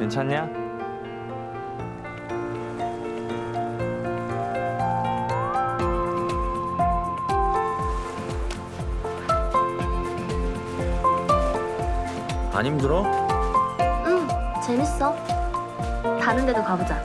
괜찮냐? 안 힘들어? 응, 재밌어. 다른 데도 가보자.